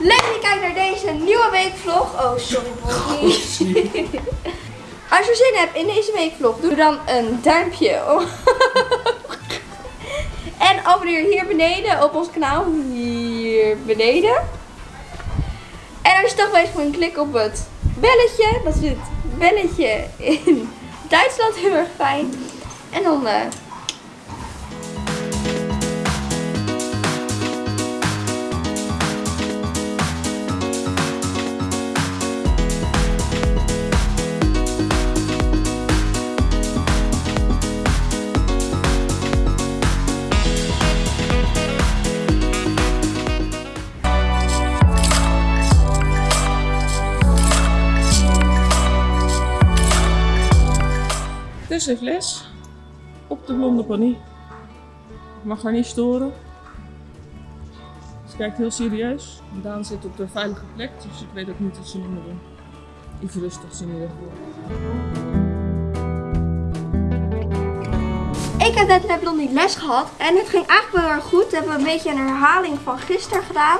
Leuk dat je kijkt naar deze nieuwe weekvlog. Oh, sorry Bonnie. Als je zin hebt in deze weekvlog, doe dan een duimpje omhoog. En abonneer hier beneden op ons kanaal. Hier beneden. En als je toch bezig bent, klik op het belletje. Dat is het belletje in Duitsland. Heel erg fijn. En dan... eh, Heeft les op de blonde pony. Ik mag haar niet storen. Ze kijkt heel serieus. Daan zit op de veilige plek, dus ik weet ook niet wat ze nu moet doen. Iets rustigs in ieder geval. Ik heb net met Blondie les gehad en het ging eigenlijk wel erg goed. We hebben een beetje een herhaling van gisteren gedaan.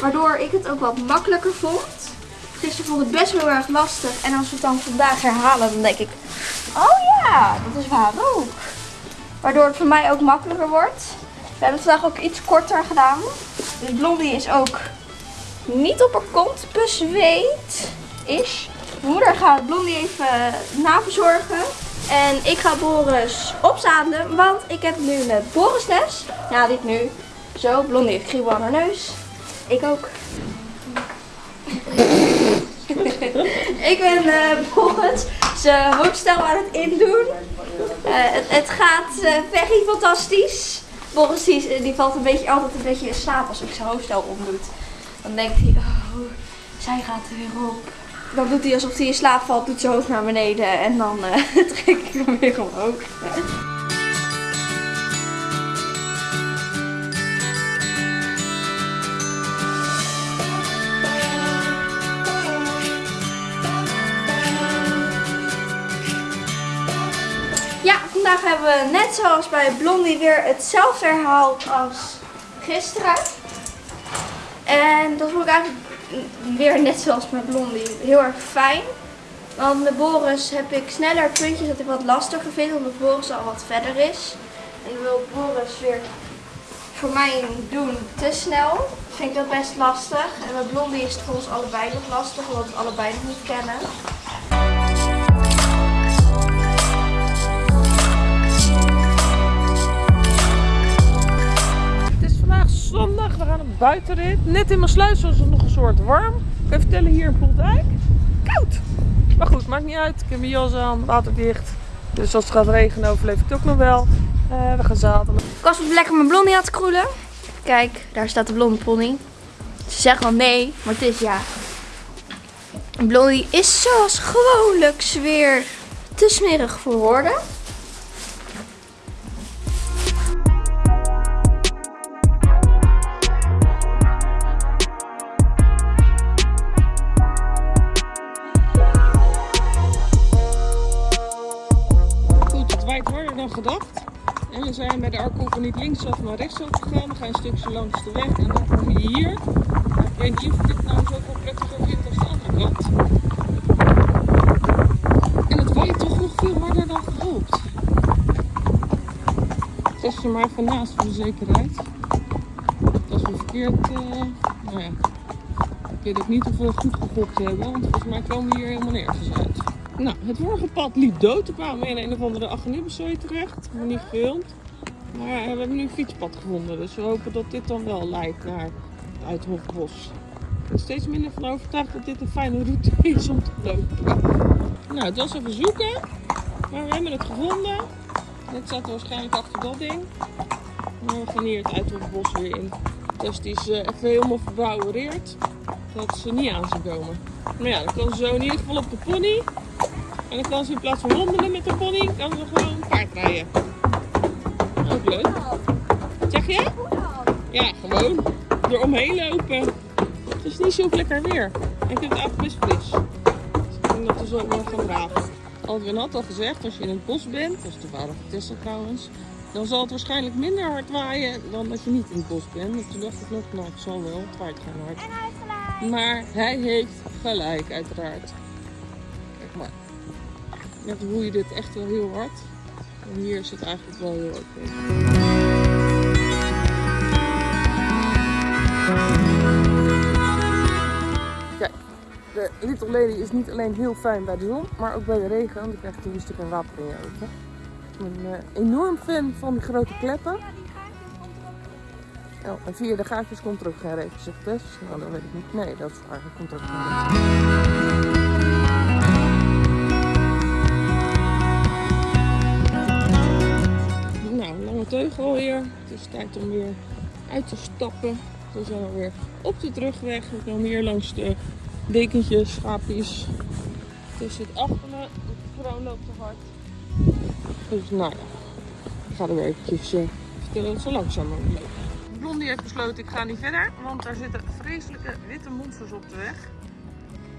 Waardoor ik het ook wat makkelijker vond. Gisteren vond ik het best wel erg lastig. En als we het dan vandaag herhalen, dan denk ik... Oh ja, dat is waar ook. Waardoor het voor mij ook makkelijker wordt. We hebben het vandaag ook iets korter gedaan. Dus Blondie is ook niet op haar kont bezweet. Is. Mijn moeder gaat Blondie even naverzorgen. En ik ga Boris opzadelen, want ik heb nu een Borisles. Ja, dit nu. Zo, Blondie heeft kriebel aan haar neus. Ik ook. Ik ben eh Boris zijn hoofdstel aan het indoen. Eh, het, het gaat very fantastisch. Boris die, die valt een beetje, altijd een beetje in slaap als ik zijn hoofdstel omdoet. Dan denkt hij, oh, zij gaat er weer op. Dan doet hij alsof hij in slaap valt, doet zijn hoofd naar beneden en dan trek ik hem weer omhoog. Vandaag hebben we net zoals bij Blondie weer hetzelfde herhaald als gisteren. En dat vond ik eigenlijk weer net zoals met Blondie heel erg fijn. Want met Boris heb ik sneller puntjes dat ik wat lastiger vind, omdat Boris al wat verder is. En ik wil Boris weer voor mij doen te snel. Vind ik dat best lastig. En met Blondie is het voor ons allebei nog lastig, omdat we het allebei nog niet kennen. Zondag, we gaan een buitenrit. Net in mijn sluis was het nog een soort warm. Ik kan je vertellen, hier in Poeldijk. Koud! Maar goed, maakt niet uit. Ik heb mijn jas aan, waterdicht. Dus als het gaat regenen overleef ik het ook nog wel. Eh, we gaan zadelen. Ik was lekker mijn blondie aan het kroelen. Kijk, daar staat de blonde pony. Ze zegt wel nee, maar het is ja. Blondie is zoals gewoonlijk weer te smerig voor woorden. Linksaf, maar rechtsaf. We gaan een stukje langs de weg en dan kom je hier. Ik weet niet of dit nou zoveel prettiger vind als de andere kant. En het waait toch nog veel harder dan gehoopt. Test er maar even naast voor de zekerheid. Als we verkeerd, eh, nou ja. Ik weet ook niet of we goed gegokt hebben, want volgens mij komen we hier helemaal nergens uit. Nou, het vorige pad liep dood. We kwamen in een of andere agnibbezooi terecht. We niet gefilmd. Maar we hebben nu een fietspad gevonden. Dus we hopen dat dit dan wel leidt naar het Uithofbos. Ik ben steeds minder van overtuigd dat dit een fijne route is om te lopen. Nou, het was even zoeken. Maar we hebben het gevonden. Dit zat waarschijnlijk achter dat ding. Maar we gaan hier het Uithofbos weer in. Dus die is eh, even helemaal verbouwereerd. Dat ze niet aan ze komen. Maar ja, dan kan ze zo in ieder geval op de pony. En dan kan ze in plaats van wandelen met de pony, kan ze gewoon paard rijden. Leuk. Zeg je? Ja, gewoon eromheen lopen. Het is niet zo lekker weer. En ik vind het eigenlijk best fris. Dus ik denk dat we zo wel gaan draven. Alwin had al gezegd, als je in het bos bent, dat is toevallig Tessel trouwens, dan zal het waarschijnlijk minder hard waaien dan dat je niet in het bos bent. En toen dacht ik nog, nou het zal wel, het waait gewoon hard. En hij heeft gelijk. Maar hij heeft gelijk, uiteraard. Kijk maar. Net hoe je dit echt wel heel hard. Hier is het eigenlijk wel heel oké. Kijk, de Little Lady is niet alleen heel fijn bij de zon, maar ook bij de regen. Want dan krijg een stuk water in je ogen. Ik ben eh, enorm fan van die grote kleppen. Oh, en via de gaatjes komt er ook geen regen, zegt Tess. Nou, dat weet ik niet. Nee, dat is waar. Er komt er ook geen Het is tijd om weer uit te stappen. We zijn alweer op de terugweg. We komen hier langs de dekentjes, schaapjes. Het zit achter me. De vrouw loopt te hard. Dus nou ja, ik ga er weer eventjes eh, vertellen dat ze langzaam moet lopen. Blondie heeft besloten ik ga niet verder, want daar zitten vreselijke witte monsters op de weg.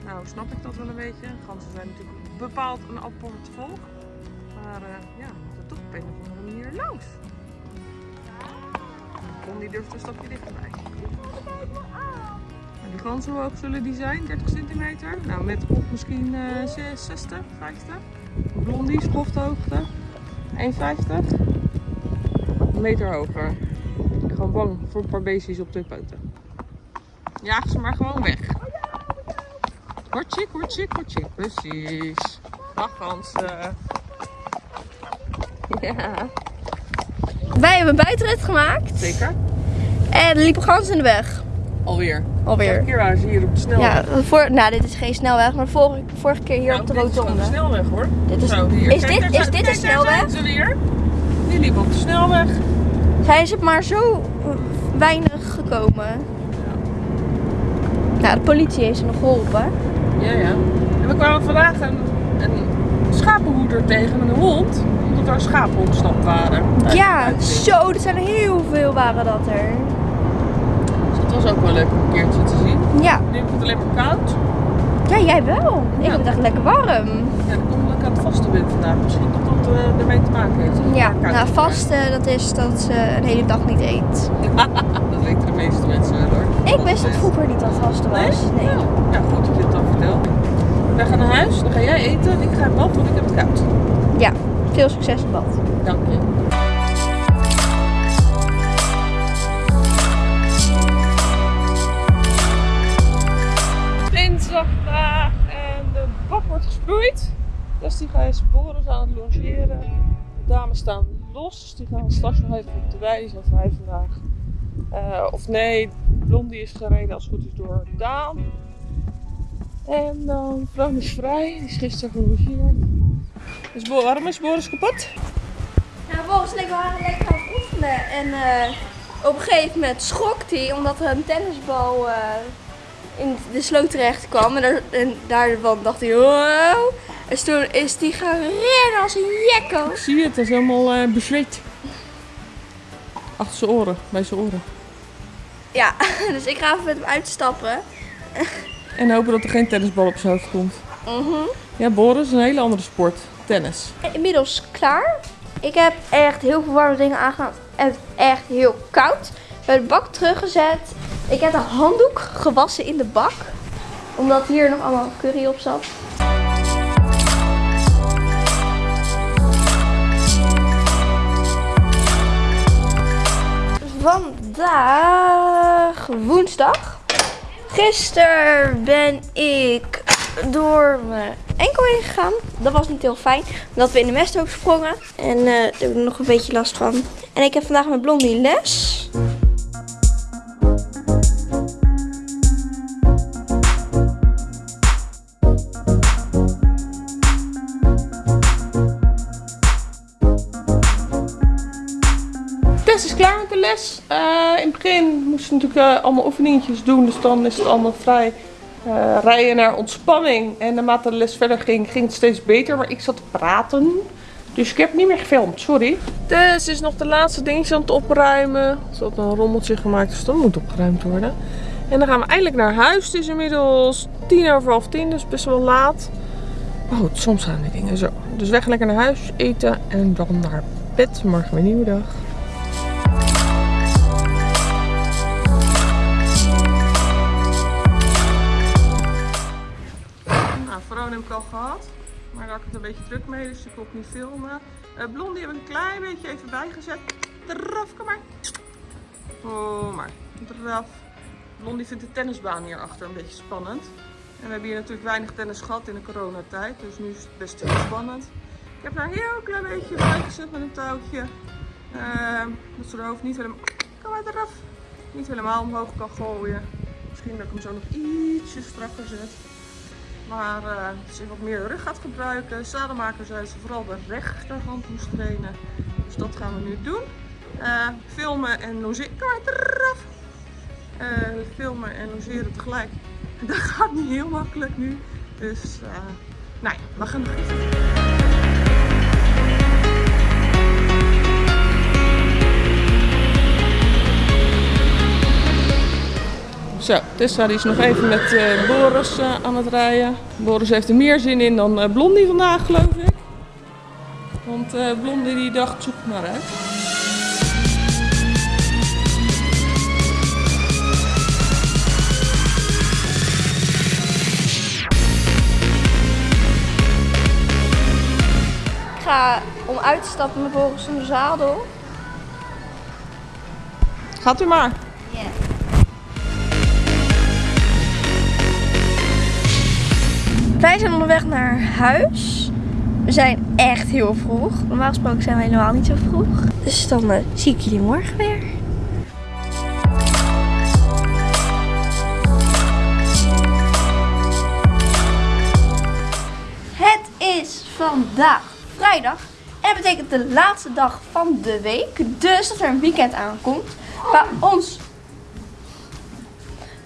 Nou snap ik dat wel een beetje. Ganzen zijn natuurlijk bepaald een apart volk. Maar eh, ja, moeten toch op een of andere manier langs. Blondie durft een stapje dichterbij. Die ganzen, hoe hoog zullen die zijn? 30 centimeter? Nou, met misschien eh 60, 50. Blondie, schofthoogte. 1,50. Een meter hoger. Ik gewoon bang voor een paar beestjes op twee poten. Jaag ze maar gewoon weg. Kortjik, kortjik, kortjik. Precies. Dag ganzen. Ja, Wij hebben een buitenrit gemaakt. zeker. En er liepen ganzen in de weg. Alweer. Alweer. Vorige keer waren ze hier op de snelweg. Ja, voor, nou dit is geen snelweg, maar vorige, vorige keer hier Nou, op de dit is rotonde. de snelweg hoor. Dit is, Zo, hier. is Kijk, dit, daar is zijn- dit kijk, een zijn snelweg? ze weer. Die liepen op de snelweg. Zijn ze maar zo weinig gekomen. Nou, de politie heeft ze nog geholpen. Ja, ja. En we kwamen vandaag een, een schapenhoeder tegen met een hond. Er schapen ontsnapt waren. Ja, zo, er zijn heel veel waren dat er. Dus het was ook wel leuk om een keertje te zien. Ja, Nu heb ik het alleen maar koud. ja jij wel. Ik Ja. heb het echt lekker warm. Ja, ik kom lekker aan het vaste wind vandaag. Misschien dat dat eh, ermee te maken heeft. Ja, nou vasten dat is dat ze een hele dag niet eet. dat weten de meeste mensen wel hoor. Ik Dat wist is- dat vroeger niet dat vasten was. Nee. Ja. ja, goed dat je het dan vertelt. Wij gaan naar huis, dan ga jij eten en ik ga in bad, want ik heb het koud. Ja, veel succes in bad. Dank je. Dinsdag vandaag en de bak wordt gesproeid. Dus die gaan boren aan het logeren. De dames staan los, dus die gaan straks nog even op de wei. Die zijn vrij vandaag. Eh, of nee, Blondie is gereden als het goed is door Daan. En dan Vroom is vrij, die is gisteren gelogeerd. Dus Bo- waarom is Boris kapot? Volgens mij waren we lekker aan het oefenen. En eh, op een gegeven moment schrok hij omdat er een tennisbal eh, in de sloot terecht kwam. En, daar, en daarvan dacht hij, wow. En toen is hij gaan rennen als een jekko. Zie je, het is helemaal bezweet. Achter zijn oren, bij zijn oren. Ja, dus ik ga even met hem uitstappen. En hopen dat er geen tennisbal op zijn hoofd komt. Mhm. Ja, Boris is een hele andere sport. Tennis. Inmiddels klaar. Ik heb echt heel veel warme dingen aangedaan. Is echt heel koud. Bij de bak teruggezet. Ik heb de handdoek gewassen in de bak. Omdat hier nog allemaal curry op zat. Vandaag woensdag. Gisteren ben ik door mijn enkel heen gegaan. Dat was niet heel fijn. Omdat we in de mesthoop sprongen. En eh, daar heb ik nog een beetje last van. En ik heb vandaag met Blondie les. Is klaar met de les. Eh, in het begin moest ze natuurlijk eh, allemaal oefeningetjes doen. Dus dan is het allemaal vrij eh, rijden naar ontspanning. En naarmate de les verder ging, ging het steeds beter. Maar ik zat te praten. Dus ik heb niet meer gefilmd, sorry. Tess is nog de laatste dingetjes aan het opruimen. Ze had een rommeltje gemaakt, dus dat moet opgeruimd worden. En dan gaan we eindelijk naar huis. Het is inmiddels tien over half tien, dus best wel laat. Maar goed, soms gaan die dingen zo. Dus gaan lekker naar huis, eten en dan naar bed. Morgen weer een nieuwe dag. Het een beetje druk mee, dus ik kon niet filmen. Uh, Blondie heb ik een klein beetje even bijgezet. Draf, kom maar. Oh, maar. Draf. Blondie vindt de tennisbaan hierachter een beetje spannend. En we hebben hier natuurlijk weinig tennis gehad in de coronatijd. Dus nu is het best heel spannend. Ik heb daar een heel klein beetje bijgezet met een touwtje. Uh, dat ze haar hoofd niet helemaal, kom maar eraf, niet helemaal omhoog kan gooien. Misschien dat ik hem zo nog ietsje strakker zet. Maar uh, als je wat meer rug gaat gebruiken, zadelmaker zei ze vooral de rechterhand moest trainen. Dus dat gaan we nu doen. Uh, filmen en logeren. Kom maar. Uh, filmen en logeren tegelijk. Dat gaat niet heel makkelijk nu. Dus nou ja, we gaan nog Zo, Tessa die is nog even met uh, Boris uh, aan het rijden. Boris heeft er meer zin in dan uh, Blondie vandaag, geloof ik. Want Blondie die dacht, zoek maar uit. Ik ga om uit te stappen met Boris in de zadel. Gaat u maar. Wij zijn onderweg naar huis. We zijn echt heel vroeg. Normaal gesproken zijn we helemaal niet zo vroeg. Dus dan uh, zie ik jullie morgen weer. Het is vandaag vrijdag. En betekent de laatste dag van de week. Dus dat er een weekend aankomt. Bij ons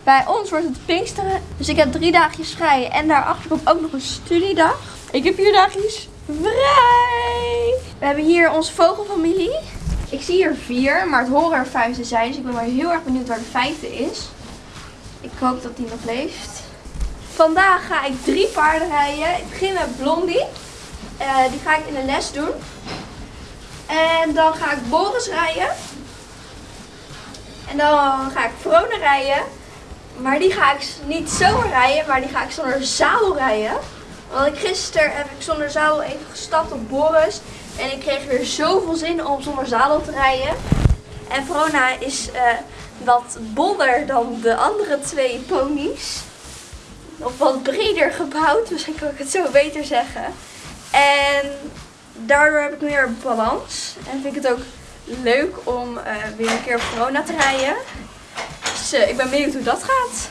bij ons wordt het Pinksteren. Dus ik heb drie dagjes vrij. En daarachter komt ook nog een studiedag. Ik heb vier dagjes vrij. We hebben hier onze vogelfamilie. Ik zie hier vier, maar het horen er vijf te zijn. Dus ik ben maar heel erg benieuwd waar de vijfde is. Ik hoop dat die nog leeft. Vandaag ga ik drie paarden rijden. Ik begin met Blondie. Uh, die ga ik in de les doen. En dan ga ik Boris rijden. En dan ga ik Vrone rijden. Maar die ga ik niet zomaar rijden, maar die ga ik zonder zadel rijden. Want gisteren heb ik zonder zadel even gestapt op Boris. En ik kreeg weer zoveel zin om zonder zadel te rijden. En Verona is uh, wat bolder dan de andere twee ponies. Of wat breder gebouwd, misschien kan ik het zo beter zeggen. En daardoor heb ik meer balans. En vind ik het ook leuk om uh, weer een keer op Verona te rijden. Ik ben benieuwd hoe dat gaat.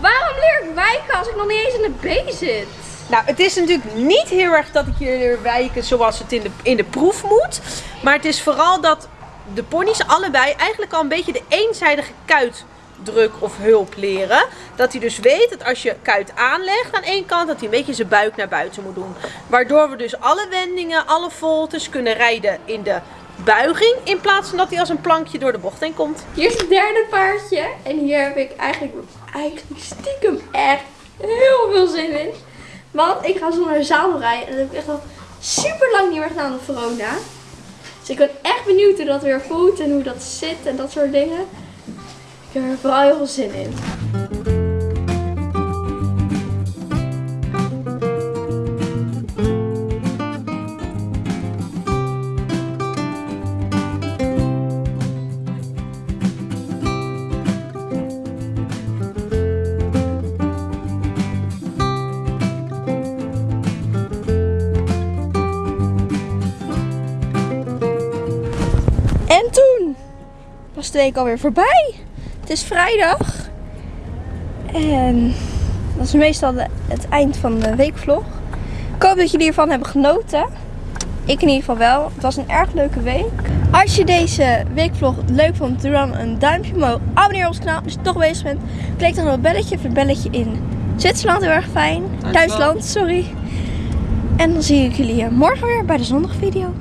Waarom leer ik wijken als ik nog niet eens in de B zit? Nou, het is natuurlijk niet heel erg dat ik hier wijken zoals het in de, in de proef moet. Maar het is vooral dat de ponies allebei eigenlijk al een beetje de eenzijdige kuitdruk of hulp leren. Dat hij dus weet dat als je kuit aanlegt aan één kant, dat hij een beetje zijn buik naar buiten moet doen. Waardoor we dus alle wendingen, alle voltes kunnen rijden in de buiging. In plaats van dat hij als een plankje door de bocht heen komt. Hier is het derde paardje. En hier heb ik eigenlijk, eigenlijk stiekem echt heel veel zin in. Want ik ga zonder zadel rijden. En dat heb ik echt al super lang niet meer gedaan op Verona. Dus ik ben echt benieuwd hoe dat weer voelt en hoe dat zit en dat soort dingen. Ik heb er vooral heel veel zin in. Was de week alweer voorbij. Het is vrijdag. En dat is meestal de- het eind van de weekvlog. Ik hoop dat jullie ervan hebben genoten. Ik in ieder geval wel. Het was een erg leuke week. Als je deze weekvlog leuk vond, doe dan een duimpje omhoog. Abonneer op ons kanaal als je toch bezig bent. Klik dan op het belletje of het belletje in Zwitserland heel erg fijn. Duitsland. Sorry. En dan zie ik jullie morgen weer bij de zondagvideo.